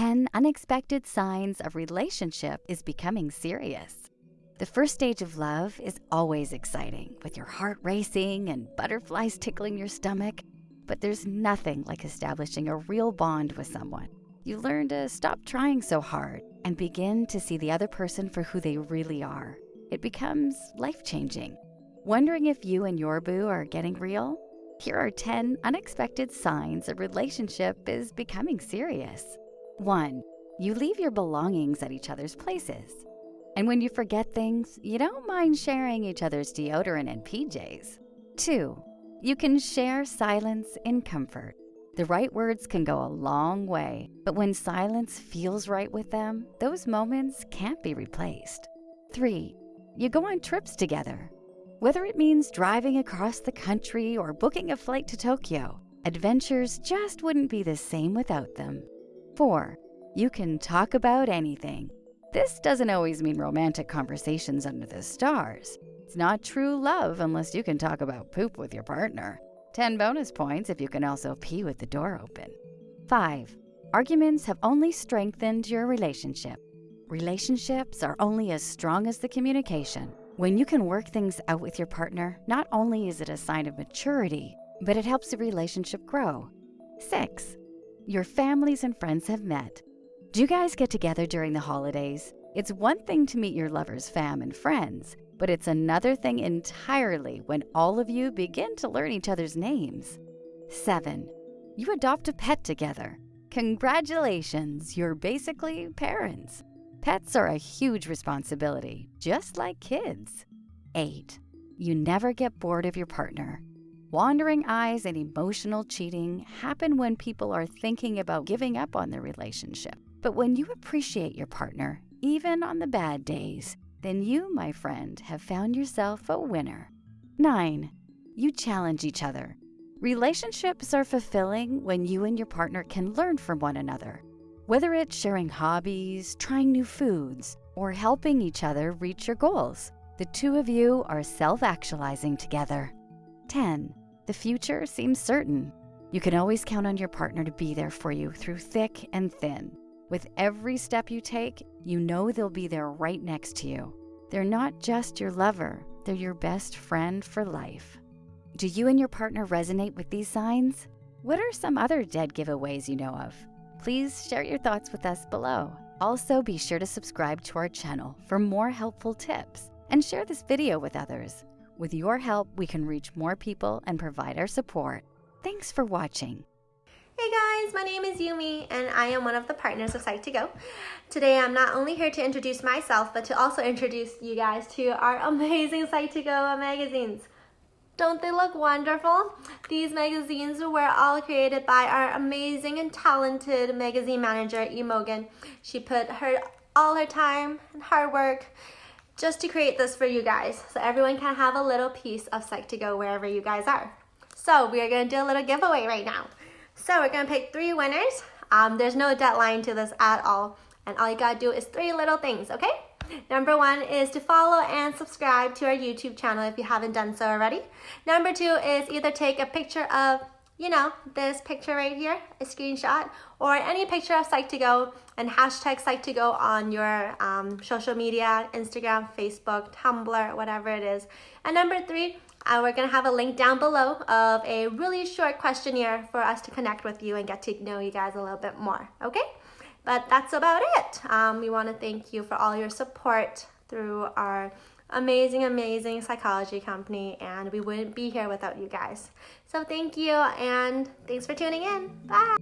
10 Unexpected Signs a Relationship is Becoming Serious. The first stage of love is always exciting, with your heart racing and butterflies tickling your stomach. But there's nothing like establishing a real bond with someone. You learn to stop trying so hard and begin to see the other person for who they really are. It becomes life changing. Wondering if you and your boo are getting real? Here are 10 unexpected signs a relationship is becoming serious. 1. You leave your belongings at each other's places. And when you forget things, you don't mind sharing each other's deodorant and PJs. 2. You can share silence in comfort. The right words can go a long way, but when silence feels right with them, those moments can't be replaced. 3. You go on trips together. Whether it means driving across the country or booking a flight to Tokyo, adventures just wouldn't be the same without them. 4. You can talk about anything. This doesn't always mean romantic conversations under the stars. It's not true love unless you can talk about poop with your partner. 10 bonus points if you can also pee with the door open. 5. Arguments have only strengthened your relationship. Relationships are only as strong as the communication. When you can work things out with your partner, not only is it a sign of maturity, but it helps the relationship grow. 6. Your families and friends have met. Do you guys get together during the holidays? It's one thing to meet your lover's fam and friends, but it's another thing entirely when all of you begin to learn each other's names. 7. You adopt a pet together. Congratulations, you're basically parents. Pets are a huge responsibility, just like kids. 8. You never get bored of your partner. Wandering eyes and emotional cheating happen when people are thinking about giving up on their relationship. But when you appreciate your partner, even on the bad days, then you, my friend, have found yourself a winner. 9. You challenge each other. Relationships are fulfilling when you and your partner can learn from one another. Whether it's sharing hobbies, trying new foods, or helping each other reach your goals, the two of you are self actualizing together. 10. The future seems certain. You can always count on your partner to be there for you through thick and thin. With every step you take, you know they'll be there right next to you. They're not just your lover, they're your best friend for life. Do you and your partner resonate with these signs? What are some other dead giveaways you know of? Please share your thoughts with us below. Also, be sure to subscribe to our channel for more helpful tips and share this video with others. With your help, we can reach more people and provide our support. Thanks for watching. Hey guys, my name is Yumi and I am one of the partners of Psych2Go. Today I'm not only here to introduce myself, but to also introduce you guys to our amazing Psych2Go magazines. Don't they look wonderful? These magazines were all created by our amazing and talented magazine manager, Imogen. She put her all her time and hard work just to create this for you guys so everyone can have a little piece of Psych2Go wherever you guys are. So we are going to do a little giveaway right now. So we're going to pick three winners. Um, there's no deadline to this at all. And all you got to do is three little things, okay? Number one is to follow and subscribe to our YouTube channel if you haven't done so already. Number two is either take a picture of, you know, this picture right here, a screenshot, or any picture of Psych2Go and hashtag Psych2Go on your um, social media, Instagram, Facebook, Tumblr, whatever it is. And number three, uh, we're gonna have a link down below of a really short questionnaire for us to connect with you and get to know you guys a little bit more, okay? But that's about it. Um, we want to thank you for all your support through our amazing, amazing psychology company, and we wouldn't be here without you guys. So thank you, and thanks for tuning in. Bye.